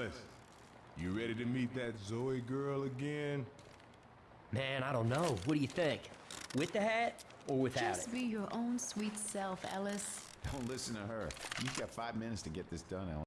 Ellis, you ready to meet that Zoe girl again? Man, I don't know. What do you think? With the hat or without Just it? be your own sweet self, Ellis. Don't listen to her. You've got five minutes to get this done, Ellis.